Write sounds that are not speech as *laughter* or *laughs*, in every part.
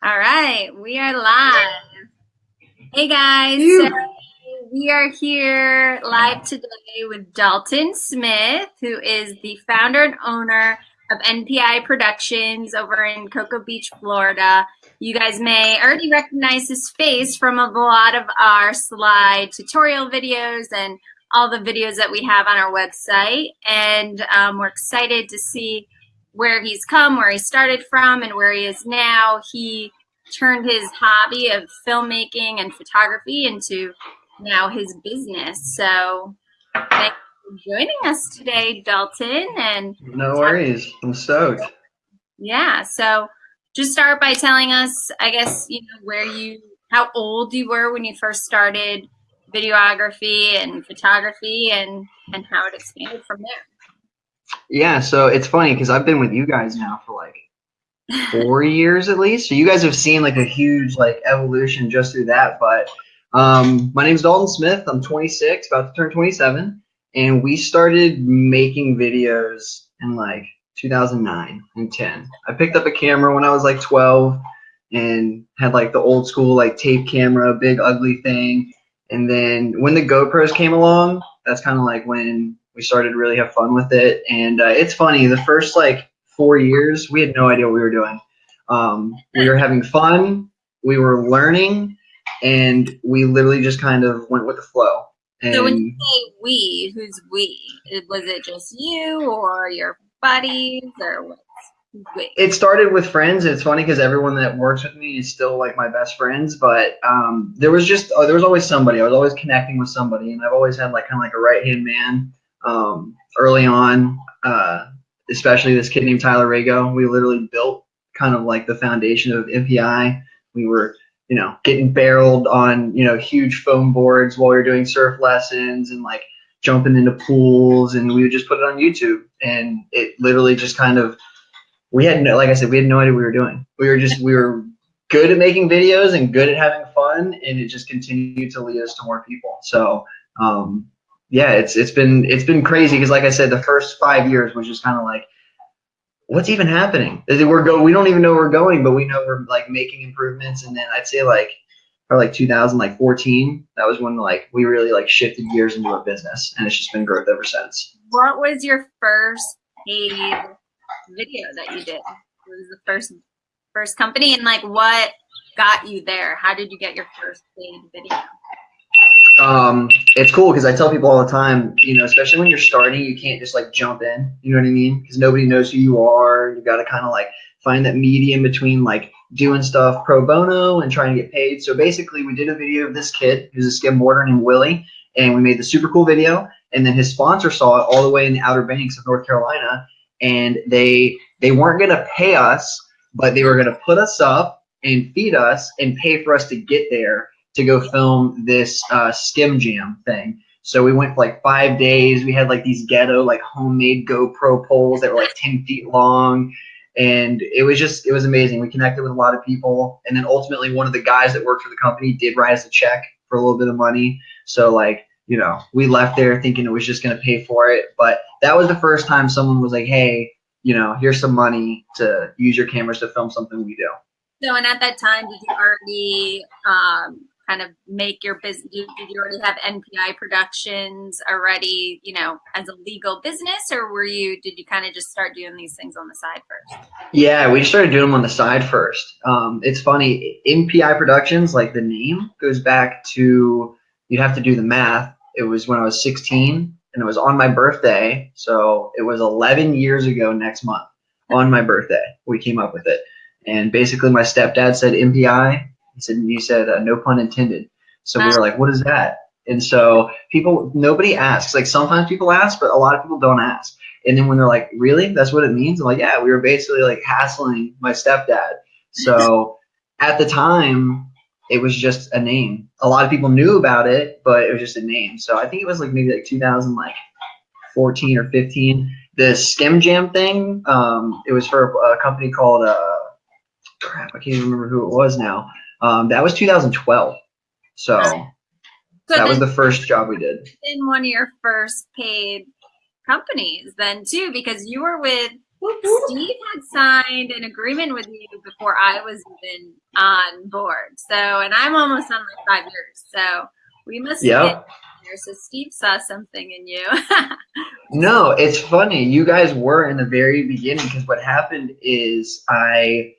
All right, we are live. Hey guys, so we are here live today with Dalton Smith, who is the founder and owner of NPI Productions over in Cocoa Beach, Florida. You guys may already recognize his face from a lot of our slide tutorial videos and all the videos that we have on our website. And um, we're excited to see where he's come, where he started from, and where he is now. He turned his hobby of filmmaking and photography into now his business. So thanks for joining us today, Dalton. And no worries, I'm stoked. Yeah. So just start by telling us, I guess, you know, where you, how old you were when you first started videography and photography, and and how it expanded from there. Yeah, so it's funny because I've been with you guys now for like four *laughs* years at least. So you guys have seen like a huge like evolution just through that. But um, my is Dalton Smith. I'm 26, about to turn 27, and we started making videos in like 2009 and 10. I picked up a camera when I was like 12 and had like the old school like tape camera, big ugly thing. And then when the GoPros came along, that's kind of like when we started really have fun with it. And uh, it's funny, the first like four years, we had no idea what we were doing. Um, we were having fun, we were learning, and we literally just kind of went with the flow. And so when you say we, who's we? Was it just you or your buddies or what? It started with friends. It's funny because everyone that works with me is still like my best friends. But um, there was just uh, there was always somebody. I was always connecting with somebody, and I've always had like kind of like a right hand man um, early on. Uh, especially this kid named Tyler Rago. We literally built kind of like the foundation of NPI. We were, you know, getting barreled on, you know, huge foam boards while we were doing surf lessons and like jumping into pools and we would just put it on YouTube. And it literally just kind of, we had no, like I said, we had no idea what we were doing. We were just, we were good at making videos and good at having fun and it just continued to lead us to more people. So, um, yeah, it's it's been it's been crazy because like I said, the first five years was just kind of like, what's even happening? We're go we don't even know where we're going, but we know we're like making improvements. And then I'd say like for like 2014, that was when like we really like shifted gears into a business, and it's just been growth ever since. What was your first paid video that you did? What was the first first company, and like what got you there? How did you get your first paid video? Um, it's cool because I tell people all the time, you know, especially when you're starting, you can't just like jump in. You know what I mean? Because nobody knows who you are. You got to kind of like find that medium between like doing stuff pro bono and trying to get paid. So basically, we did a video of this kid who's a skimboarder named Willie, and we made the super cool video. And then his sponsor saw it all the way in the Outer Banks of North Carolina, and they they weren't gonna pay us, but they were gonna put us up and feed us and pay for us to get there to go film this uh, skim jam thing. So we went for like five days. We had like these ghetto, like homemade GoPro poles that were like 10 feet long. And it was just, it was amazing. We connected with a lot of people. And then ultimately, one of the guys that worked for the company did write us a check for a little bit of money. So, like, you know, we left there thinking it was just going to pay for it. But that was the first time someone was like, hey, you know, here's some money to use your cameras to film something we do. So, and at that time, did you already um, kind of make your business? Did you already have NPI Productions already, you know, as a legal business, or were you? Did you kind of just start doing these things on the side first? Yeah, we started doing them on the side first. Um, it's funny, NPI Productions, like the name, goes back to you have to do the math. It was when I was 16, and it was on my birthday, so it was 11 years ago next month on my birthday. We came up with it. And basically, my stepdad said NPI, he said, you said, uh, no pun intended. So we were like, what is that? And so people, nobody asks. Like sometimes people ask, but a lot of people don't ask. And then when they're like, really? That's what it means? I'm like, yeah, we were basically like hassling my stepdad. So *laughs* at the time, it was just a name. A lot of people knew about it, but it was just a name. So I think it was like maybe like 2000, like 14 or 15. The Skim Jam thing, um, it was for a, a company called, uh, crap, I can't even remember who it was now. Um, that was 2012. So, so that was the first job we did. In one of your first paid companies then too, because you were with Steve had signed an agreement with you before I was even on board. So, and I'm almost on like five years. So we must been there. So Steve saw something in you. *laughs* No, it's funny. You guys were in the very beginning because what happened is I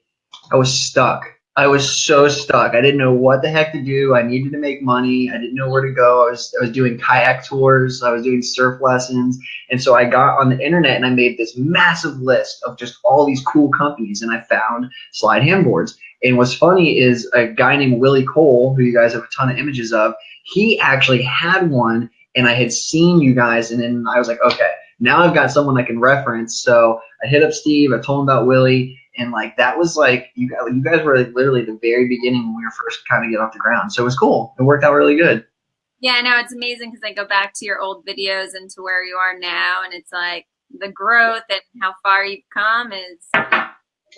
I was stuck. I was so stuck. I didn't know what the heck to do. I needed to make money. I didn't know where to go. I was I was doing kayak tours. I was doing surf lessons. And so I got on the internet and I made this massive list of just all these cool companies and I found slide handboards. And what's funny is a guy named Willie Cole, who you guys have a ton of images of, he actually had one and I had seen you guys, and then I was like, okay, now I've got someone I can reference. So I hit up Steve, I told him about Willie, and like that was like you guys, you guys were like literally the very beginning when we were first kind of getting off the ground. So it was cool. It worked out really good. yeah, no, it's amazing because I go back to your old videos and to where you are now, and it's like the growth and how far you've come is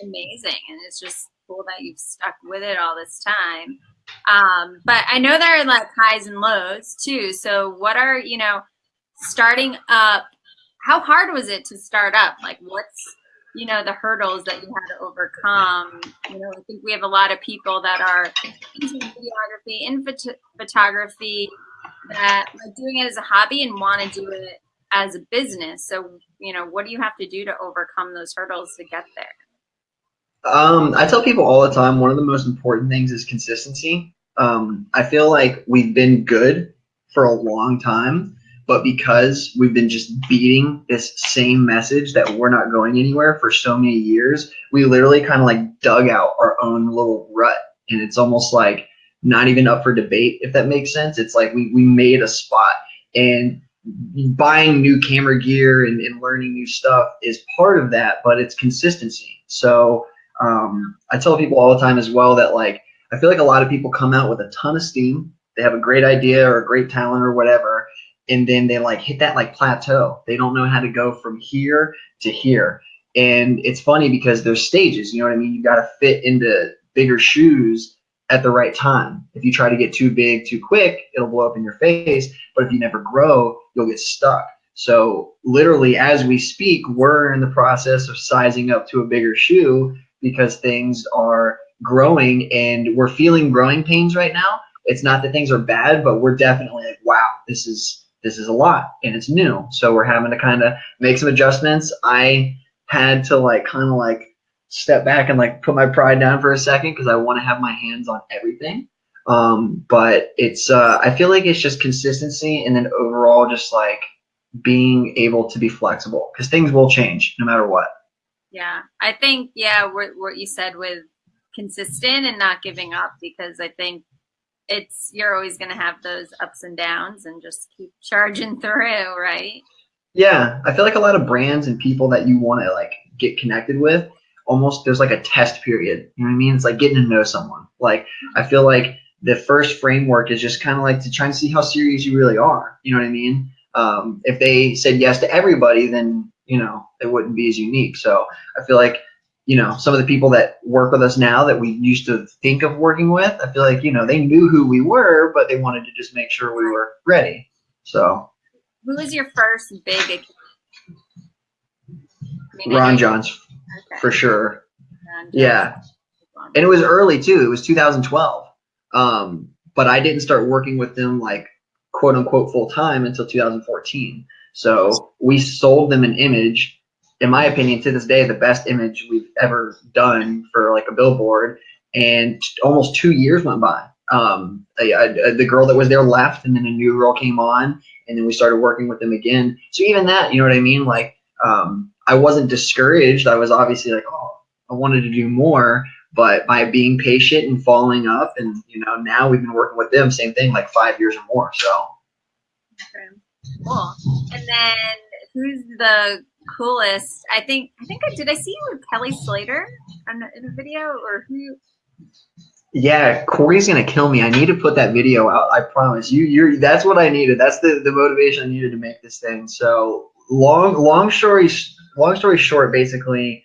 amazing, and it's just cool that you've stuck with it all this time. Um, but I know there are like highs and lows too. So what are you know starting up? How hard was it to start up? Like what's you know the hurdles that you had to overcome? You know, I think we have a lot of people that are into videography, in phot- photography, that are doing it as a hobby and want to do it as a business. So you know, what do you have to do to overcome those hurdles to get there? Um, I tell people all the time one of the most important things is consistency. Um, I feel like we've been good for a long time, but because we've been just beating this same message that we're not going anywhere for so many years, we literally kind of like dug out our own little rut. And it's almost like not even up for debate, if that makes sense. It's like we, we made a spot. And buying new camera gear and, and learning new stuff is part of that, but it's consistency. So um, I tell people all the time as well that like I feel like a lot of people come out with a ton of steam. They have a great idea or a great talent or whatever, and then they like hit that like plateau. They don't know how to go from here to here. And it's funny because there's stages, you know what I mean? You got to fit into bigger shoes at the right time. If you try to get too big too quick, it'll blow up in your face. But if you never grow, you'll get stuck. So literally, as we speak, we're in the process of sizing up to a bigger shoe because things are growing and we're feeling growing pains right now. It's not that things are bad, but we're definitely like, wow, this is this is a lot and it's new. So we're having to kind of make some adjustments. I had to like kind of like step back and like put my pride down for a second because I want to have my hands on everything. Um, but it's uh, I feel like it's just consistency and then overall just like being able to be flexible because things will change no matter what. Yeah, I think yeah, what what you said with consistent and not giving up because I think it's you're always going to have those ups and downs and just keep charging *laughs* through, right? Yeah, I feel like a lot of brands and people that you want to like get connected with, almost there's like a test period. You know what I mean? It's like getting to know someone. Like I feel like the first framework is just kind of like to try and see how serious you really are. You know what I mean? Um, if they said yes to everybody, then you know it wouldn't be as unique. So I feel like you know some of the people that work with us now that we used to think of working with, I feel like you know they knew who we were, but they wanted to just make sure we were ready. So Who was your first big account? I mean, Ron Jon's okay, for sure. Jon's. Yeah. and it was early too. It was 2012. Um, but I didn't start working with them like quote unquote full time until 2014. So we sold them an image. In my opinion, to this day, the best image we've ever done for like a billboard. And almost two years went by. Um, a- a- a- the girl that was there left, and then a new girl came on, and then we started working with them again. So even that, you know what I mean? Like, um, I wasn't discouraged. I was obviously like, oh, I wanted to do more but by being patient and following up and you know now we've been working with them same thing like five years or more so. Cool. And then who's the coolest? I think I think I did. I see you with Kelly Slater in, in a video, or who? yeah corey's gonna kill me i need to put that video out i promise you you're that's what i needed that's the the motivation i needed to make this thing so long long story long story short basically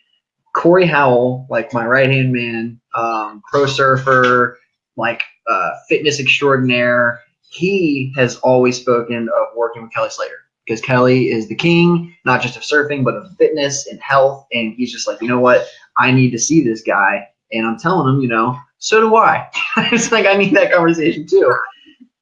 corey howell like my right hand man um, pro surfer like uh, fitness extraordinaire he has always spoken of working with kelly slater because Kelly is the king, not just of surfing, but of fitness and health. And he's just like, you know what? I need to see this guy. And I'm telling him, you know, so do I. *laughs* it's like I need that conversation too.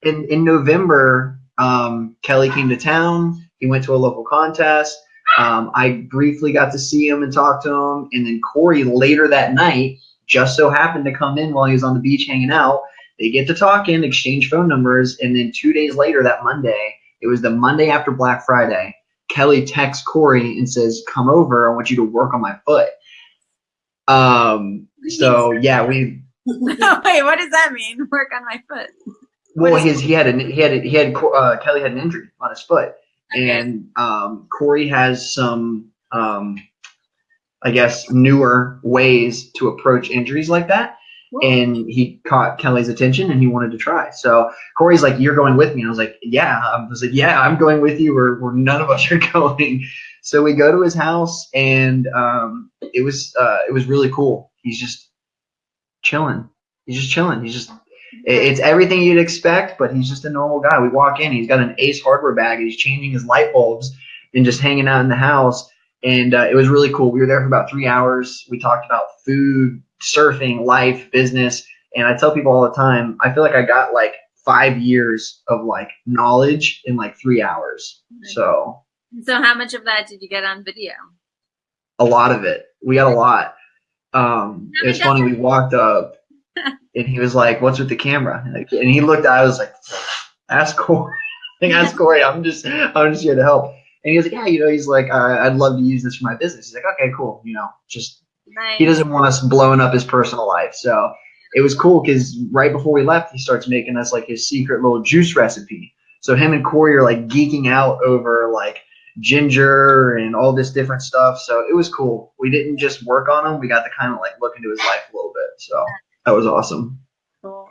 In in November, um, Kelly came to town. He went to a local contest. Um, I briefly got to see him and talk to him. And then Corey later that night just so happened to come in while he was on the beach hanging out. They get to talking, exchange phone numbers, and then two days later, that Monday, it was the Monday after Black Friday. Kelly texts Corey and says, "Come over. I want you to work on my foot." Um. So yeah, we. *laughs* Wait, what does that mean? *laughs* Work on my foot. Well, his he had an he had a, he had uh, Kelly had an injury on his foot, okay. and um, Corey has some um, I guess newer ways to approach injuries like that and he caught Kelly's attention and he wanted to try. So Corey's like, "You're going with me," and I was like, "Yeah." I was like, "Yeah, I'm going with you." Or none of us are *laughs* going. So we go to his house, and um, it was uh, it was really cool. He's just chilling. He's just chilling. He's just it's everything you'd expect, but he's just a normal guy. We walk in, he's got an Ace hardware bag, and he's changing his light bulbs and just hanging out in the house. And uh, it was really cool. We were there for about three hours. We talked about food, surfing, life, business. And I tell people all the time, I feel like I got like five years of like knowledge in like three hours. So So how much of that did you get on video? A lot of it. We got a lot. Um it was funny, we walked up *laughs* and he was like, What's with the camera? And he looked I was like, Ask Corey. *laughs* I ask Corey, I'm just I'm just here to help. And he was like, Yeah, you know, he's like, I'd love to use this for my business. He's like, Okay, cool, you know, just Nice. He doesn't want us blowing up his personal life. So it was cool because right before we left, he starts making us like his secret little juice recipe. So him and Corey are like geeking out over like ginger and all this different stuff. So it was cool. We didn't just work on him; we got to kind of like look into his life a little bit. So that was awesome. Cool.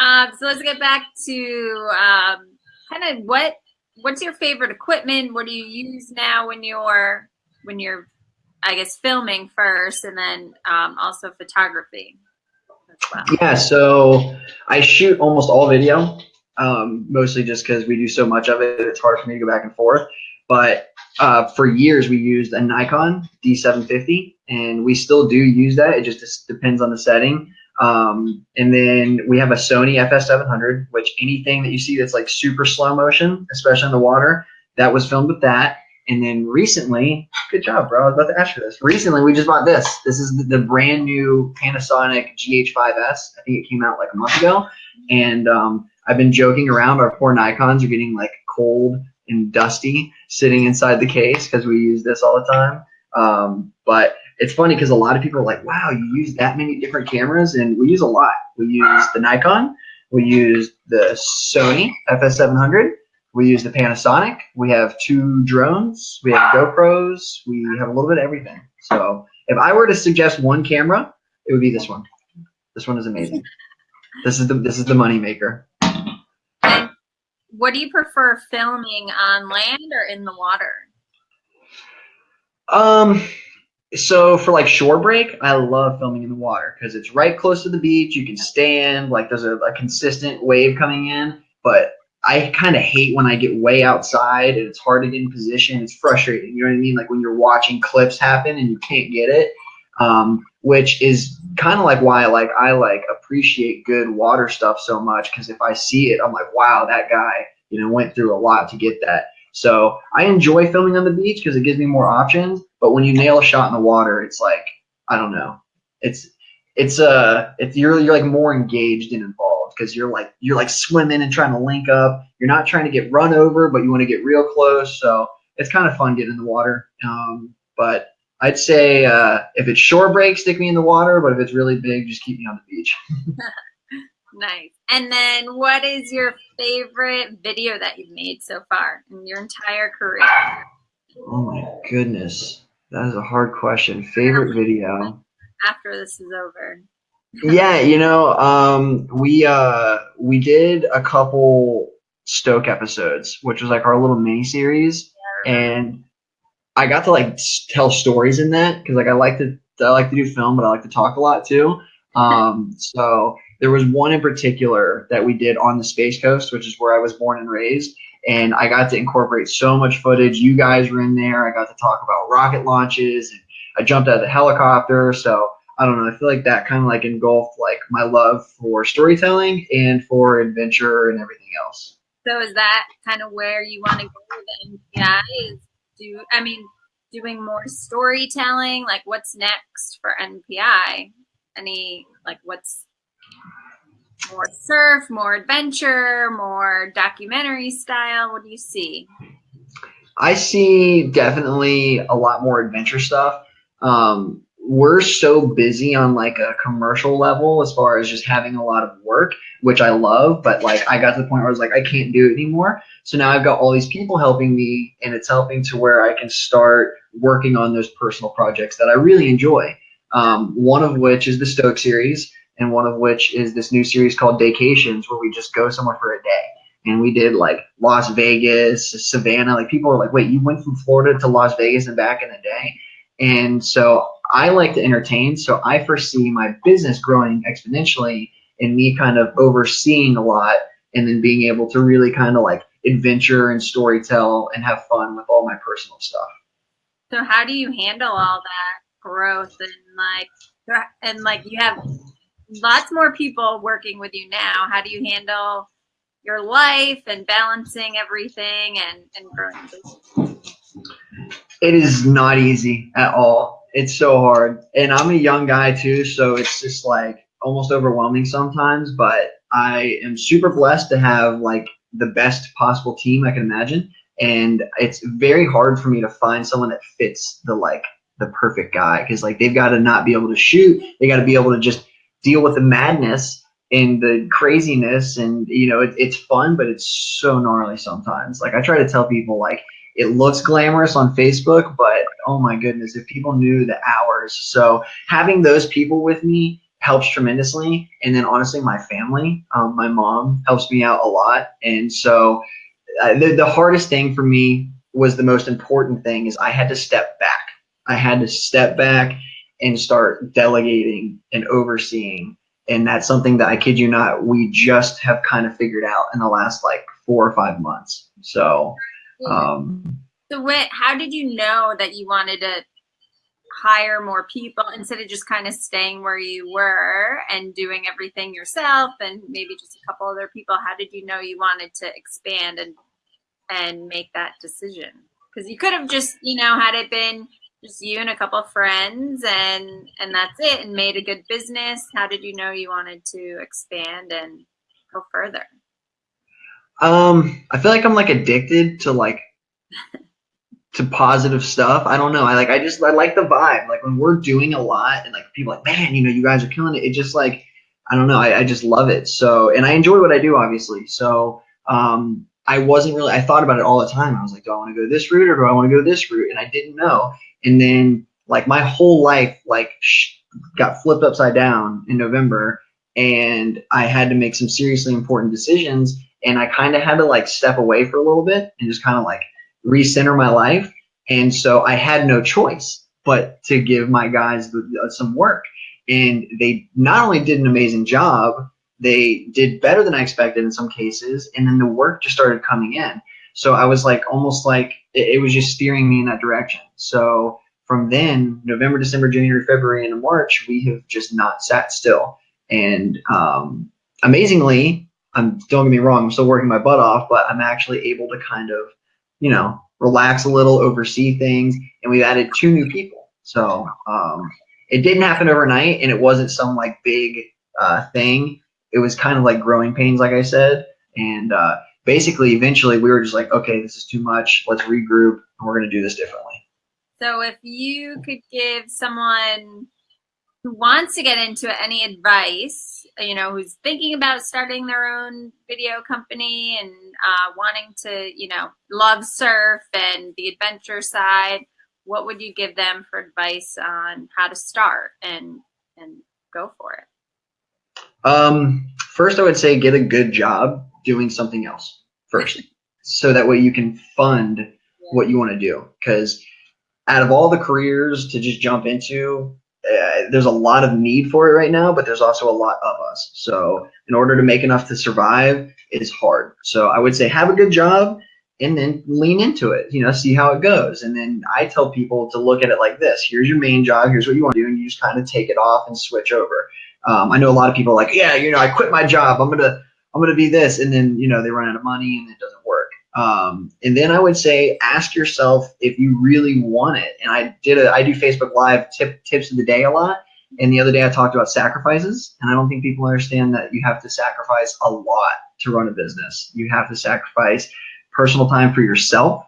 Um, so let's get back to um, kind of what what's your favorite equipment? What do you use now when you're when you're I guess filming first, and then um, also photography. Well. Yeah, so I shoot almost all video, um, mostly just because we do so much of it. It's hard for me to go back and forth. But uh, for years, we used a Nikon D750, and we still do use that. It just depends on the setting. Um, and then we have a Sony FS700, which anything that you see that's like super slow motion, especially in the water, that was filmed with that. And then recently, good job, bro. I was about to ask you this. Recently, we just bought this. This is the, the brand new Panasonic GH5S. I think it came out like a month ago. And um, I've been joking around. Our poor Nikons are getting like cold and dusty sitting inside the case because we use this all the time. Um, but it's funny because a lot of people are like, wow, you use that many different cameras. And we use a lot. We use the Nikon. We use the Sony FS700 we use the Panasonic. We have two drones. We have GoPros. We have a little bit of everything. So if I were to suggest one camera, it would be this one. This one is amazing. This is the this is the money maker. And what do you prefer filming on land or in the water? Um so for like shore break, I love filming in the water because it's right close to the beach. You can stand, like there's a, a consistent wave coming in. But I kind of hate when I get way outside and it's hard to get in position. It's frustrating. You know what I mean? Like when you're watching clips happen and you can't get it, um, which is kind of like why like I like appreciate good water stuff so much because if I see it, I'm like, wow, that guy, you know, went through a lot to get that. So I enjoy filming on the beach because it gives me more options. But when you nail a shot in the water, it's like I don't know. It's it's uh it's you're you're like more engaged and involved because you're like you're like swimming and trying to link up. You're not trying to get run over, but you want to get real close. So it's kind of fun getting in the water. Um, but I'd say uh, if it's shore break, stick me in the water. But if it's really big, just keep me on the beach. *laughs* nice. And then, what is your favorite video that you've made so far in your entire career? Oh my goodness, that is a hard question. Favorite video. After this is over yeah, you know, um, we uh, we did a couple Stoke episodes, which was like our little mini series, and I got to like tell stories in that because like I like to I like to do film, but I like to talk a lot too. *laughs* Um, so there was one in particular that we did on the Space Coast, which is where I was born and raised, and I got to incorporate so much footage. You guys were in there. I got to talk about rocket launches, and I jumped out of the helicopter. So I don't know. I feel like that kind of like engulfed like my love for storytelling and for adventure and everything else. So is that kind of where you want to go with NPI? Is do I mean doing more storytelling? Like what's next for NPI? Any like what's more surf, more adventure, more documentary style? What do you see? I see definitely a lot more adventure stuff. Um, we're so busy on like a commercial level as far as just having a lot of work, which I love, but like I got to the point where I was like, I can't do it anymore. So now I've got all these people helping me, and it's helping to where I can start working on those personal projects that I really enjoy. Um, one of which is the Stoke series and one of which is this new series called Daycations, where we just go somewhere for a day. And we did like Las Vegas, Savannah. Like people are like, wait, you went from Florida to Las Vegas and back in a day? And so I like to entertain. So I foresee my business growing exponentially and me kind of overseeing a lot and then being able to really kind of like adventure and story tell and have fun with all my personal stuff. So how do you handle all that growth and like and like you have lots more people working with you now. How do you handle your life and balancing everything and, and growing It is not easy at all. It's so hard. And I'm a young guy too, so it's just like almost overwhelming sometimes, but I am super blessed to have like the best possible team I can imagine. And it's very hard for me to find someone that fits the like the perfect guy because like they've got to not be able to shoot. They got to be able to just deal with the madness and the craziness and you know it, it's fun but it's so gnarly sometimes like i try to tell people like it looks glamorous on facebook but oh my goodness if people knew the hours so having those people with me helps tremendously and then honestly my family um, my mom helps me out a lot and so uh, the, the hardest thing for me was the most important thing is i had to step back i had to step back and start delegating and overseeing. And that's something that I kid you not, we just have kind of figured out in the last like four or five months. So, um, so what, how did you know that you wanted to hire more people instead of just kind of staying where you were and doing everything yourself and maybe just a couple other people? How did you know you wanted to expand and, and make that decision? Because you could have just, you know, had it been just you and a couple of friends and and that's it and made a good business how did you know you wanted to expand and go further um i feel like i'm like addicted to like to positive stuff i don't know i like i just i like the vibe like when we're doing a lot and like people like man you know you guys are killing it it just like i don't know i, I just love it so and i enjoy what i do obviously so um I wasn't really, I thought about it all the time. I was like, do I want to go this route or do I want to go this route? And I didn't know. And then like my whole life, like sh- got flipped upside down in November and I had to make some seriously important decisions. And I kind of had to like step away for a little bit and just kind of like recenter my life. And so I had no choice but to give my guys some work. And they not only did an amazing job, they did better than I expected in some cases, and then the work just started coming in. So I was like almost like it, it was just steering me in that direction. So from then, November, December, January, February, and March, we have just not sat still. And um, amazingly, I'm don't get me wrong, I'm still working my butt off, but I'm actually able to kind of, you know, relax a little, oversee things, and we've added two new people. So um, it didn't happen overnight, and it wasn't some like big uh, thing it was kind of like growing pains, like I said. And uh, basically, eventually, we were just like, okay, this is too much. Let's regroup, and we're going to do this differently. So, if you could give someone who wants to get into it any advice, you know, who's thinking about starting their own video company and uh, wanting to, you know, love surf and the adventure side, what would you give them for advice on how to start and and go for it? Um, first, I would say get a good job doing something else first, so that way you can fund what you want to do. Because out of all the careers to just jump into, uh, there's a lot of need for it right now, but there's also a lot of us. So in order to make enough to survive, it is hard. So I would say have a good job and then lean into it, you know, see how it goes. And then I tell people to look at it like this here's your main job, here's what you want to do, and you just kind of take it off and switch over. Um, I know a lot of people like, yeah, you know, I quit my job, I'm gonna I'm gonna be this, and then you know they run out of money and it doesn't. Um, and then I would say ask yourself if you really want it. And I did a I do Facebook Live tip tips of the day a lot. And the other day I talked about sacrifices, and I don't think people understand that you have to sacrifice a lot to run a business. You have to sacrifice personal time for yourself,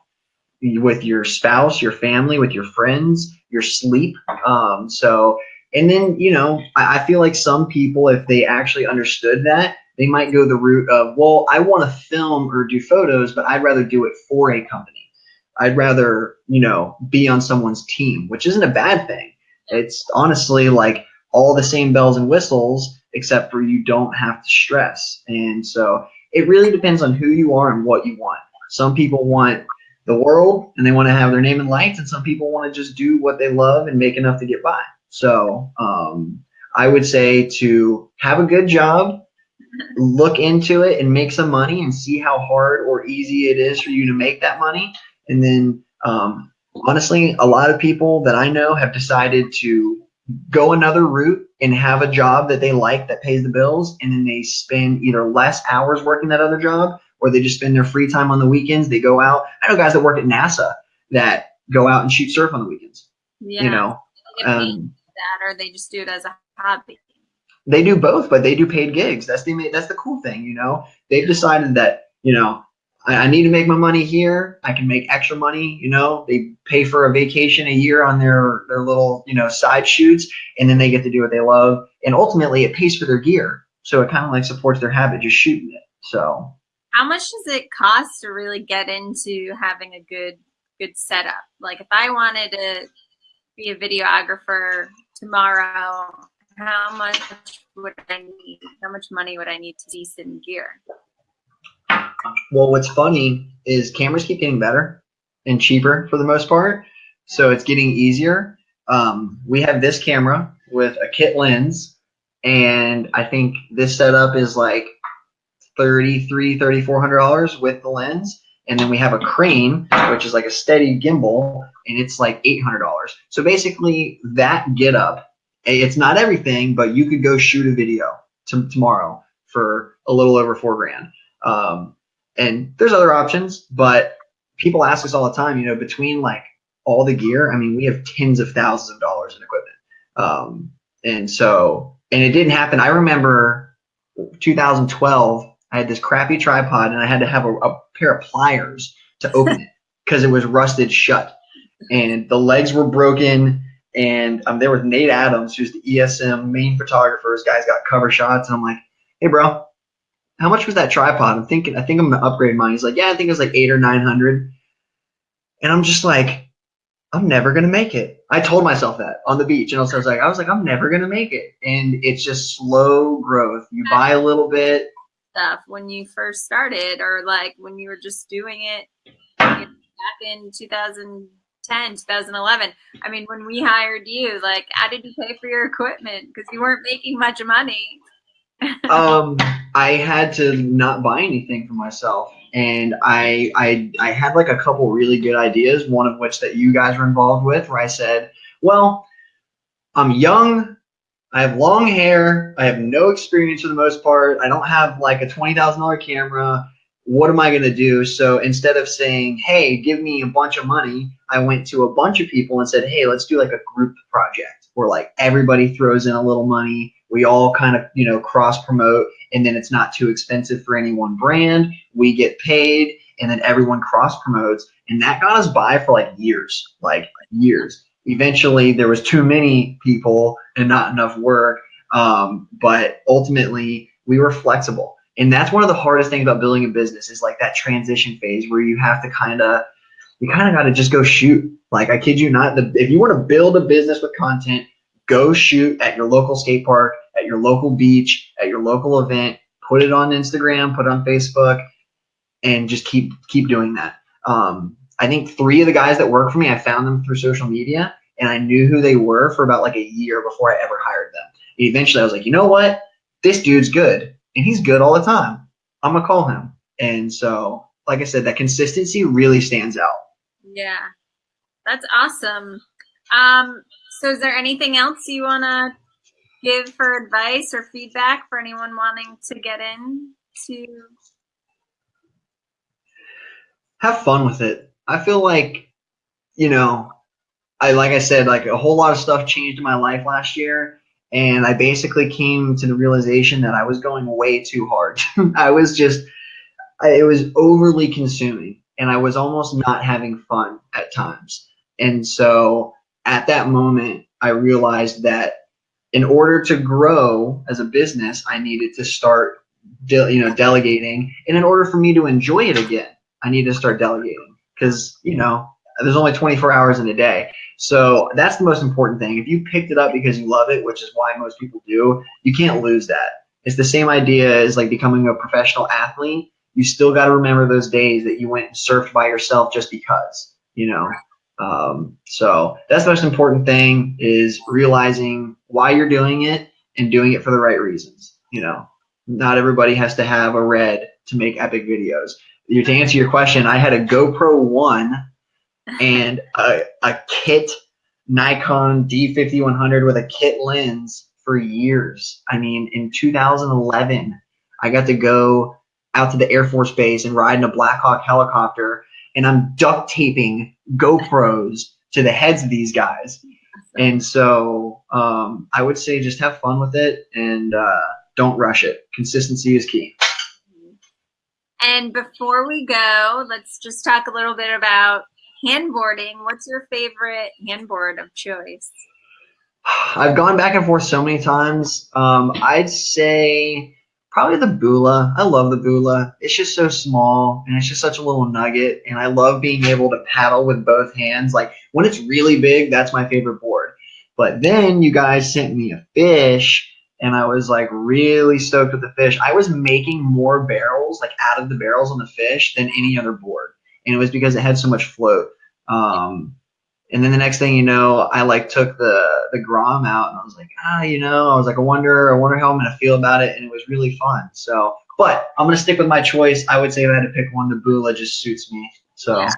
with your spouse, your family, with your friends, your sleep. Um, so, and then, you know, I, I feel like some people, if they actually understood that, they might go the route of, well, I want to film or do photos, but I'd rather do it for a company. I'd rather, you know, be on someone's team, which isn't a bad thing. It's honestly like all the same bells and whistles, except for you don't have to stress. And so it really depends on who you are and what you want. Some people want the world and they want to have their name in lights, and some people want to just do what they love and make enough to get by. So um, I would say to have a good job, look into it and make some money and see how hard or easy it is for you to make that money. And then, um, honestly, a lot of people that I know have decided to go another route and have a job that they like that pays the bills. And then they spend either less hours working that other job or they just spend their free time on the weekends. They go out. I know guys that work at NASA that go out and shoot surf on the weekends. Yeah. You know, um, that or they just do it as a hobby. They do both, but they do paid gigs. That's the that's the cool thing. You know, they've decided that you know I, I need to make my money here. I can make extra money. You know, they pay for a vacation a year on their their little you know side shoots, and then they get to do what they love. And ultimately, it pays for their gear, so it kind of like supports their habit just shooting it. So how much does it cost to really get into having a good good setup? Like if I wanted to be a videographer tomorrow, how much would I need? How much money would I need to decent gear? Well, what's funny is cameras keep getting better and cheaper for the most part, so it's getting easier. Um, we have this camera with a kit lens, and I think this setup is like 33 3400 dollars with the lens and then we have a crane which is like a steady gimbal and it's like 800 dollars so basically that get up it's not everything but you could go shoot a video to, tomorrow for a little over four grand um, and there's other options but people ask us all the time you know between like all the gear i mean we have tens of thousands of dollars in equipment um, and so and it didn't happen i remember 2012 I had this crappy tripod and I had to have a, a pair of pliers to open *laughs* it because it was rusted shut. And the legs were broken. And I'm there with Nate Adams, who's the ESM main photographer. This guy's got cover shots. And I'm like, hey, bro, how much was that tripod? I'm thinking, I think I'm to upgrade mine. He's like, yeah, I think it was like eight or 900. And I'm just like, I'm never gonna make it. I told myself that on the beach, and I was like, I was like, I'm never gonna make it. And it's just slow growth. You buy a little bit, stuff when you first started or like when you were just doing it back in 2010 2011 i mean when we hired you like how did you pay for your equipment because you weren't making much money *laughs* um i had to not buy anything for myself and I, I i had like a couple really good ideas one of which that you guys were involved with where i said well i'm young I have long hair. I have no experience for the most part. I don't have like a $20,000 camera. What am I going to do? So instead of saying, hey, give me a bunch of money, I went to a bunch of people and said, hey, let's do like a group project where like everybody throws in a little money. We all kind of, you know, cross promote and then it's not too expensive for any one brand. We get paid and then everyone cross promotes. And that got us by for like years, like years eventually there was too many people and not enough work. Um, but ultimately we were flexible. And that's one of the hardest things about building a business is like that transition phase where you have to kind of, you kind of got to just go shoot. Like I kid you not, the, if you want to build a business with content, go shoot at your local skate park, at your local beach, at your local event, put it on Instagram, put it on Facebook, and just keep keep doing that. Um, I think three of the guys that work for me, I found them through social media and I knew who they were for about like a year before I ever hired them. And eventually I was like, you know what? This dude's good and he's good all the time. I'm gonna call him. And so like I said, that consistency really stands out. Yeah, that's awesome. Um, so is there anything else you want to give for advice or feedback for anyone wanting to get in to have fun with it. I feel like, you know, I like I said, like a whole lot of stuff changed in my life last year, and I basically came to the realization that I was going way too hard. *laughs* I was just, it was overly consuming, and I was almost not having fun at times. And so at that moment, I realized that in order to grow as a business, I needed to start, de- you know, delegating, and in order for me to enjoy it again, I need to start delegating because you know there's only 24 hours in a day. So that's the most important thing. If you picked it up because you love it, which is why most people do, you can't lose that. It's the same idea as like becoming a professional athlete. You still got to remember those days that you went and surfed by yourself just because, you know. Um, so that's the most important thing is realizing why you're doing it and doing it for the right reasons. You know, not everybody has to have a red to make epic videos. To answer your question, I had a GoPro One and a, a kit Nikon D5100 with a kit lens for years. I mean, in 2011, I got to go out to the Air Force Base and ride in a Black Hawk helicopter, and I'm duct taping GoPros to the heads of these guys. And so um, I would say just have fun with it and uh, don't rush it. Consistency is key. And before we go, let's just talk a little bit about handboarding. What's your favorite handboard of choice? I've gone back and forth so many times. Um, I'd say probably the Bula. I love the Bula. It's just so small and it's just such a little nugget. And I love being able to paddle with both hands. Like when it's really big, that's my favorite board. But then you guys sent me a fish and I was like really stoked with the fish. I was making more barrels, like out of the barrels on the fish, than any other board, and it was because it had so much float. Um, and then the next thing you know, I like took the the Grom out, and I was like, ah, you know, I was like, I wonder, I wonder how I'm gonna feel about it, and it was really fun. So, but I'm gonna stick with my choice. I would say if I had to pick one, the Bula just suits me. So. Yeah.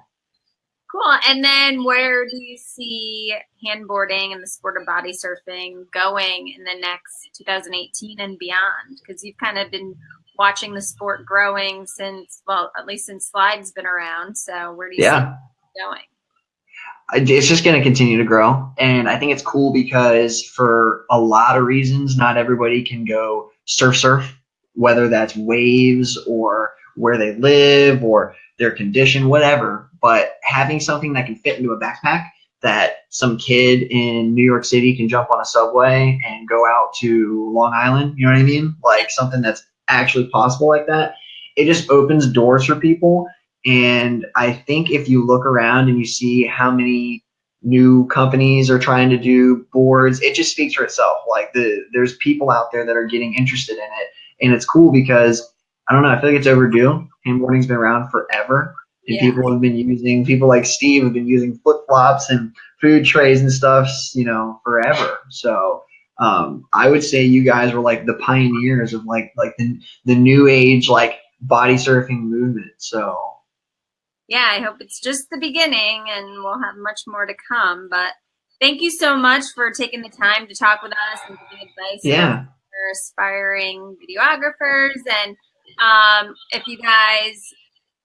Cool. And then where do you see handboarding and the sport of body surfing going in the next 2018 and beyond? Because you've kind of been watching the sport growing since, well, at least since Slide's been around. So where do you yeah. see going? It's just going to continue to grow. And I think it's cool because for a lot of reasons, not everybody can go surf surf, whether that's waves or where they live or their condition, whatever but having something that can fit into a backpack that some kid in New York City can jump on a subway and go out to Long Island, you know what I mean? Like something that's actually possible like that. It just opens doors for people. And I think if you look around and you see how many new companies are trying to do boards, it just speaks for itself. Like the there's people out there that are getting interested in it. And it's cool because I don't know, I feel like it's overdue. Handboarding's been around forever and yeah. people have been using people like Steve have been using flip flops and food trays and stuff, you know, forever. So um, I would say you guys were like the pioneers of like like the the new age like body surfing movement. So yeah, I hope it's just the beginning, and we'll have much more to come. But thank you so much for taking the time to talk with us and giving advice. Yeah. For aspiring videographers, and um, if you guys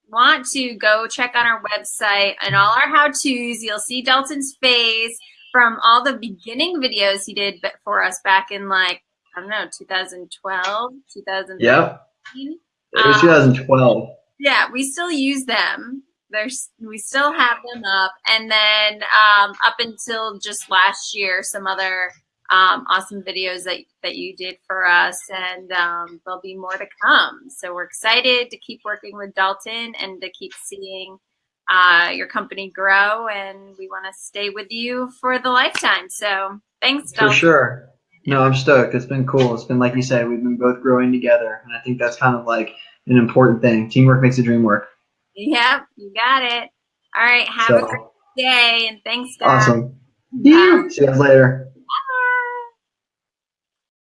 want to go check on our website and all our how-tos, you'll see Dalton's face from all the beginning videos he did for us back in like, I don't know, 2012, 2013. Yeah. It was 2012. Um, yeah, we still use them. There's, we still have them up. And then um, up until just last year, some other um, awesome videos that, that you did for us, and um, there'll be more to come. So we're excited to keep working with Dalton and to keep seeing uh, your company grow, and we want to stay with you for the lifetime. So thanks, Dalton. For sure. No, I'm stoked. It's been cool. It's been like you said, we've been both growing together, and I think that's kind of like an important thing. Teamwork makes the dream work. Yep, you got it. All right, have so, a great day, and thanks, guys. Awesome. Bye. See you guys later.